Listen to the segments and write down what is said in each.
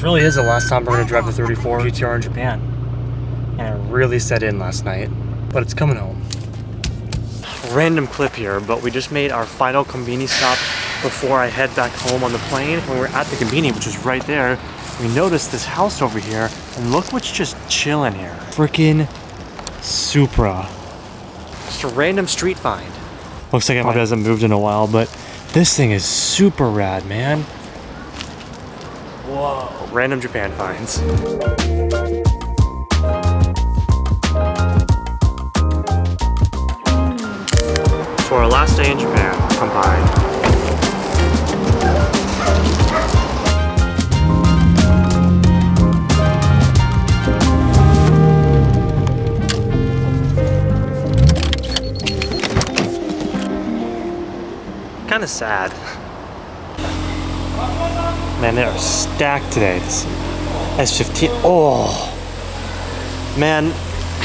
the last time we're gonna drive the 34 GTR in Japan. And it really set in last night, but it's coming home. Random clip here, but we just made our final Convini stop before I head back home on the plane. When we were at the Convini, which is right there, we noticed this house over here, and look what's just chilling here. Freaking Supra. Just a random street find. Looks like it probably hasn't moved in a while, but this thing is super rad, man. Whoa. Random Japan finds. For our last day in Japan, Kampai. Kind of sad. Man, they are stacked today. This S15. Oh, man,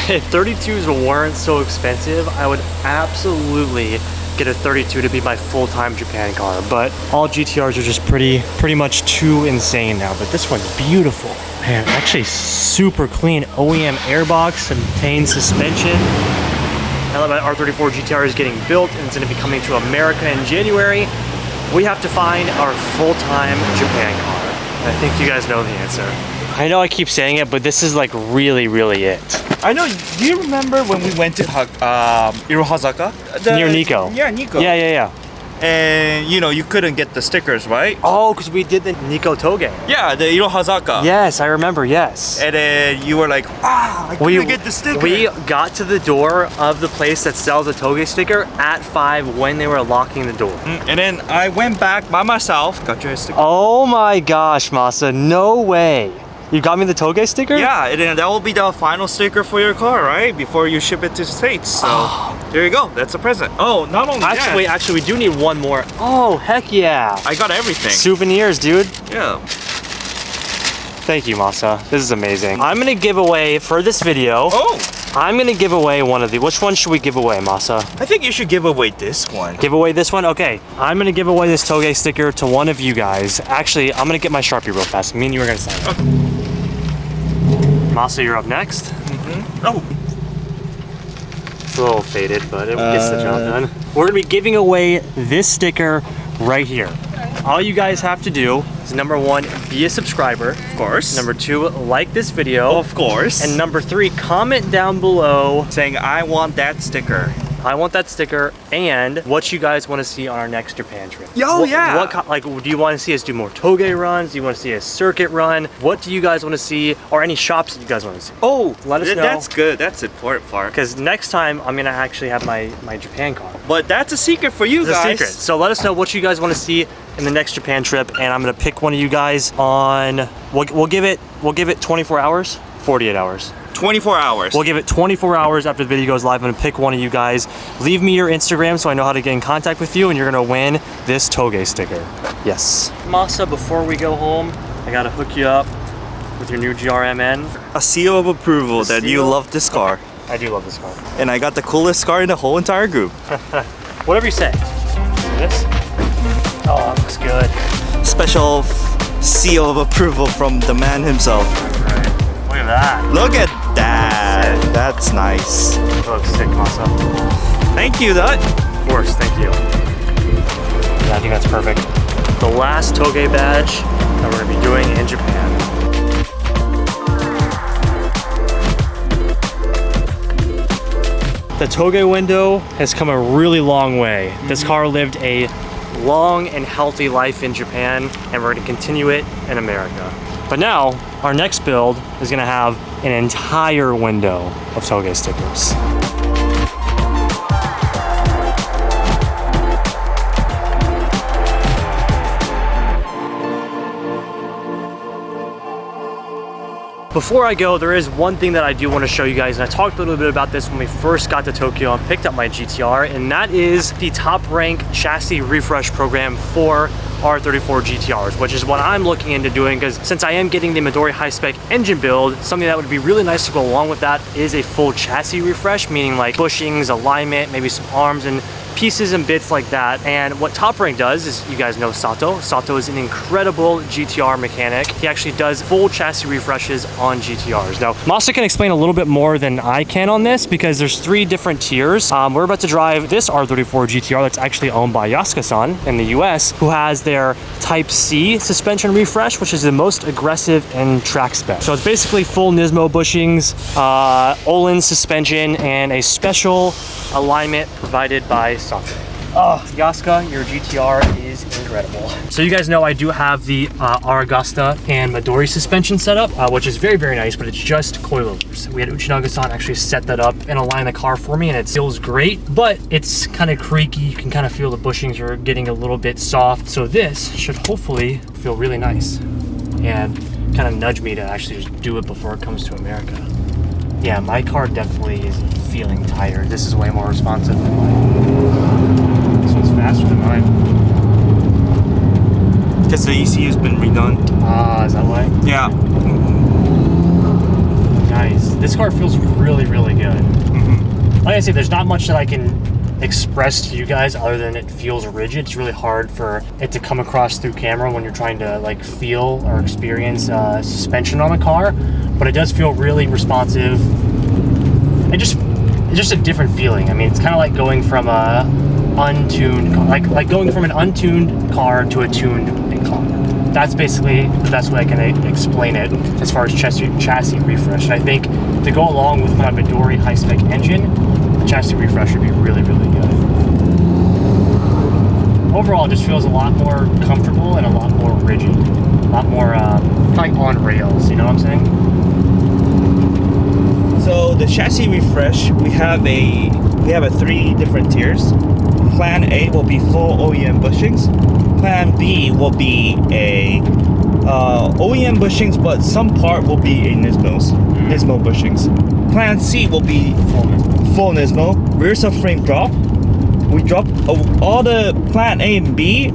if 32s weren't so expensive, I would absolutely get a 32 to be my full-time Japan car. But all GTRs are just pretty, pretty much too insane now. But this one's beautiful. Man, actually super clean. OEM airbox, contained suspension. Now that my R34 GTR is getting built and it's gonna be coming to America in January, we have to find our full-time Japan car. I think you guys know the answer. I know I keep saying it, but this is like really, really it. I know. Do you remember when we went to um, Irohazaka? The- Near Nikko. Yeah, Nikko. Yeah, yeah, yeah. And you know, you couldn't get the stickers, right? Oh, because we did the Nikko Toge. Yeah, the Irohazaka. Yes, I remember, yes. And then you were like, ah, I couldn't get the sticker. we got to the door of the place that sells the Toge sticker at 5 when they were locking the door. Mm, and then I went back by myself, got your sticker. Oh my gosh, Masa, no way. You got me the Toge sticker? Yeah, and that will be the final sticker for your car, right? Before you ship it to the States. So there you go. That's a present. Oh, not only Actually, that, actually, we do need one more. Oh, heck yeah. I got everything. Souvenirs, dude. yeah. Thank you, Masa. This is amazing. I'm gonna give away, for this video, Oh, I'm gonna give away one of the, which one should we give away, Masa? I think you should give away this one. Give away this one? Okay. I'm gonna give away this Toge sticker to one of you guys. Actually, I'm gonna get my Sharpie real fast. Me and you are gonna sign it. Masa, you're up next. Mm-hmm. Oh, It's a little faded, but it gets the job Uh. done. We're gonna be giving away this sticker right here. All you guys have to do is number one, be a subscriber. of course. Number two, like this video. of course. And number three, comment down below. saying I want that sticker. I want that sticker and what you guys want to see on our next Japan trip. Yo, What- yeah. What like do you want to see us do more toge runs? Do you want to see a circuit run? What do you guys want to see or any shops that you guys want to see? Oh, Let us know. That's good. That's important part. Because next time I'm gonna actually have my my Japan car. But that's a secret for you It's guys. secret. So let us know what you guys want to see in the next Japan trip, and I'm gonna pick one of you guys on. We'll, we'll give it we'll give it 24 hours, 48 hours. 24 hours. We'll give it 24 hours after the video goes live. I'm gonna pick one of you guys. Leave me your Instagram so I know how to get in contact with you, and you're gonna win this Toge sticker. Yes. Masa, before we go home, I gotta hook you up with your new GRMN. a seal of approval A that you love this car. I do love this car. And I got the coolest car in the whole entire group. Whatever you say. This? Oh, that looks good. Special seal of approval from the man himself. Right. Look at that. Look at that. That's nice. That looks sick, Masa. Thank you, that. Of course, thank you. Yeah, I think that's perfect. The last Toge badge that we're gonna be doing in Japan. The Toge window has come a really long way. This mm-hmm. car lived a long and healthy life in Japan, and we're gonna continue it in America. But now, our next build is gonna have an entire window of Toge stickers. Before I go, there is one thing that I do want to show you guys, and I talked a little bit about this when we first got to Tokyo and picked up my GTR, and that is the top rank chassis refresh program for R34 GTRs, which is what I'm looking into doing because since I am getting the Midori high-spec engine build, something that would be really nice to go along with that is a full chassis refresh, meaning like bushings, alignment, maybe some arms and pieces and bits like that. And what Top Rank does is, you guys know Sato. Sato is an incredible GTR mechanic. He actually does full chassis refreshes on GTRs. Now, Masa can explain a little bit more than I can on this because there's three different tiers. Um, we're about to drive this R34 GTR that's actually owned by Yasuka-san in the US, who has their Type C suspension refresh, which is the most aggressive in track spec. So it's basically full Nismo bushings, uh, Ohlins suspension, and a special alignment provided by Sato. Oh, Yasuka, your GTR is incredible. So you guys know I do have the uh, Aragosta and Midori suspension setup, uh, which is very, very nice, but it's just coilovers. We had Uchinaga-san actually set that up and align the car for me, and it feels great, but it's kind of creaky. You can kind of feel the bushings are getting a little bit soft. So this should hopefully feel really nice and kind of nudge me to actually just do it before it comes to America. Yeah, my car definitely is feeling tired. This is way more responsive than mine. Faster than mine. Because the ECU's been redone. Ah, is that why? Yeah. Nice. This car feels really, really good. Mhm. Like I say, there's not much that I can express to you guys other than it feels rigid. It's really hard for it to come across through camera when you're trying to like feel or experience uh, suspension on a car, but it does feel really responsive. It just, it's just a different feeling. I mean, it's kind of like going from a untuned, car, like like going from an untuned car to a tuned car. That's basically the best way I can explain it as far as chassis, chassis refresh. And I think to go along with my Midori high-spec engine, the chassis refresh would be really, really good. Overall, it just feels a lot more comfortable and a lot more rigid, a lot more uh, like on rails. You know what I'm saying? So the chassis refresh, we have a we have a three different tiers. Plan A will be full OEM bushings. Plan B will be a uh, OEM bushings, but some part will be a Nismo's Nismo bushings. Plan C will be full Nismo rear subframe drop. We drop uh, all the Plan A and B.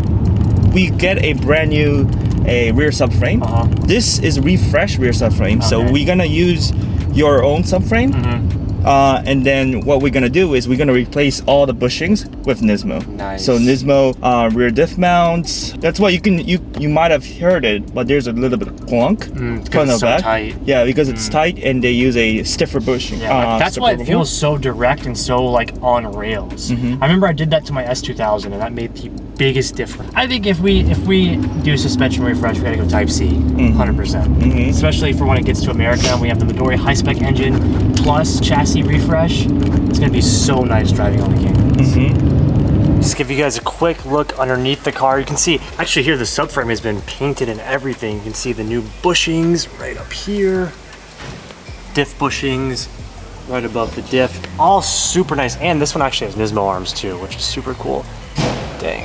We get a brand new a rear subframe. Uh-huh. This is refresh rear subframe, so we're gonna use your own subframe. Mm-hmm. Uh, and then what we're gonna do is we're gonna replace all the bushings with Nismo. Nice. So Nismo uh, rear diff mounts. That's why you can you you might have heard it, but there's a little bit of clunk Mm, it's 'cause it's of so that. tight. Mm. Yeah, because it's tight and they use a stiffer bushing. Yeah, uh, that's why it stiffer feels so direct and so like on rails. Mhm. I remember I did that to my S2000 and that made the biggest difference. I think if we if we do suspension refresh, we gotta go Type C, Mhm. 100%. percent Mhm. Especially for when it gets to America we have the Midori high-spec engine plus chassis refresh. It's gonna be so nice driving on the Canyons. Mhm. Just give you guys a quick look underneath the car. You can see, actually here the subframe has been painted and everything. You can see the new bushings right up here. Diff bushings right above the diff. All super nice. And this one actually has Nismo arms too, which is super cool. Dang.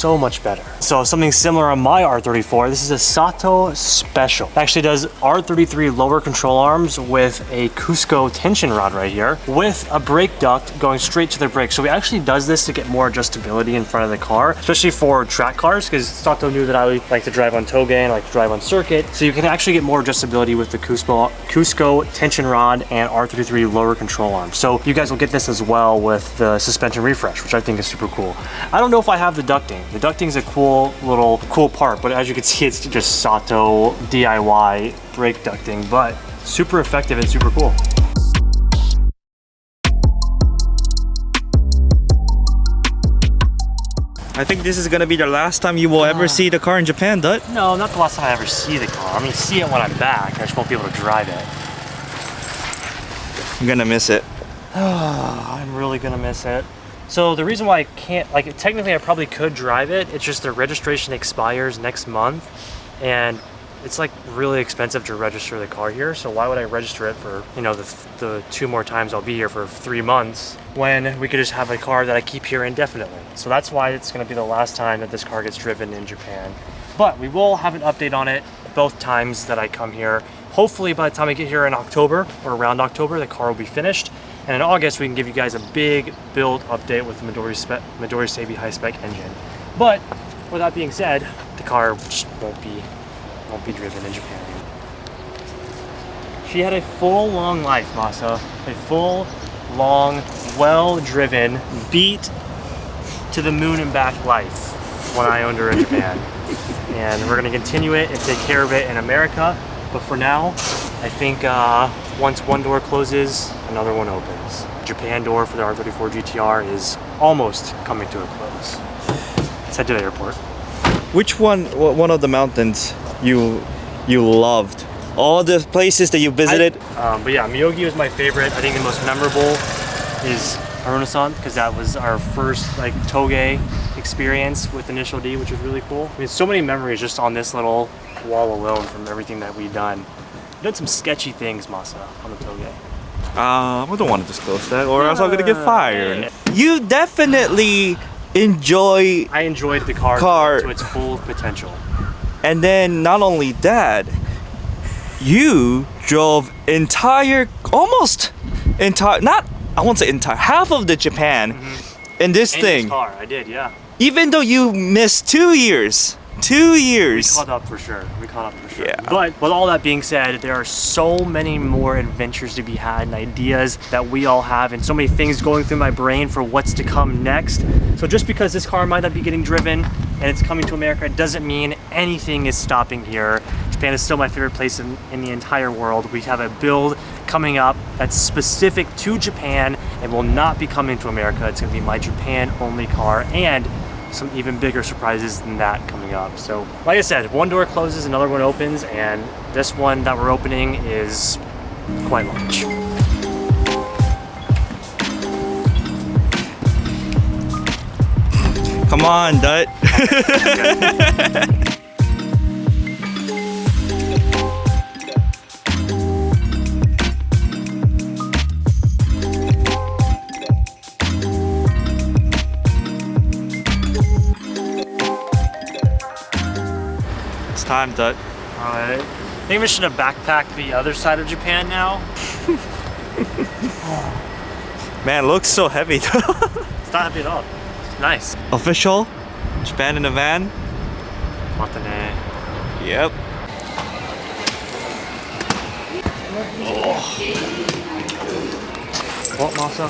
So much better. So something similar on my R34. This is a Sato Special. It actually does R33 lower control arms with a Cusco tension rod right here with a brake duct going straight to the brake. So he actually does this to get more adjustability in front of the car, especially for track cars because Sato knew that I like to drive on toge and I like to drive on circuit. So you can actually get more adjustability with the Cusco, Cusco tension rod and R33 lower control arms. So you guys will get this as well with the suspension refresh, which I think is super cool. I don't know if I have the ducting. The ducting is a cool little cool part, but as you can see, it's just Sato DIY brake ducting, but super effective and super cool. I think this is gonna be the last time you will ever ah. see the car in Japan, Dut. No, not the last time I ever see the car. I mean, see it when I'm back. I just won't be able to drive it. I'm gonna miss it. I'm really gonna miss it. So the reason why I can't, like, technically I probably could drive it. It's just the registration expires next month, and it's like really expensive to register the car here. So why would I register it for, you know, the, the two more times I'll be here for three months when we could just have a car that I keep here indefinitely. So that's why it's gonna be the last time that this car gets driven in Japan. But we will have an update on it both times that I come here. Hopefully by the time I get here in October or around October, the car will be finished. And in August, we can give you guys a big build update with the Midori, spe- Midori high spec engine. But with that being said, the car won't be won't be driven in Japan. She had a full long life, Masa. A full, long, well-driven, beat to the moon and back life when I owned her in Japan. and we're gonna continue it and take care of it in America. But for now, I think uh, once one door closes, another one opens. Japan door for the R34 GTR is almost coming to a close. Let's head to the airport. Which one one of the mountains you you loved? All the places that you visited? Um, but yeah, Myogi was my favorite. I think the most memorable is Haruna-san because that was our first like toge experience with Initial D, which was really cool. I mean, so many memories just on this little wall alone from everything that we've done. We've done some sketchy things, Masa, on the toge. Uh, I don't want to disclose that or else I'm gonna get Yeah. fired. You definitely enjoy I enjoyed the car, Car. to its full potential. and then not only that, you drove entire almost entire not I won't say entire half of the Japan in this In thing. this car, I did, yeah. Even though you missed two years. Two years. We caught up for sure. We caught up for sure. Yeah. But with all that being said, there are so many more adventures to be had and ideas that we all have and so many things going through my brain for what's to come next. So just because this car might not be getting driven and it's coming to America it doesn't mean anything is stopping here. Japan is still my favorite place in, in the entire world. We have a build coming up that's specific to Japan and will not be coming to America. It's gonna be my Japan only car and some even bigger surprises than that coming up. So, like I said, one door closes, another one opens, and this one that we're opening is quite large. Come on, Dut. time, Dut. Alright. I think we should have backpacked the other side of Japan now. Man, looks so heavy. It's not heavy at all. It's nice. Official? Japan in a van? Matane. Yep. Oh. What, Masa?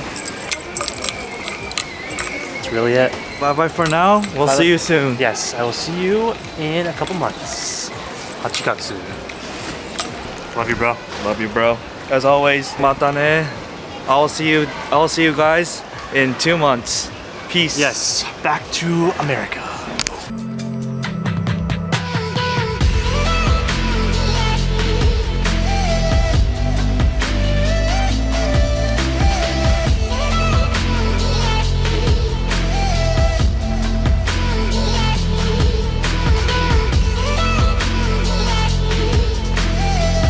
That's really it. Bye bye for now. We'll Bye. see you soon. Yes, I will see you in a couple months. Hachigatsu. Love you, bro. Love you, bro. As always, matane. I'll see you. I'll see you guys in two months. Peace. Yes, back to America.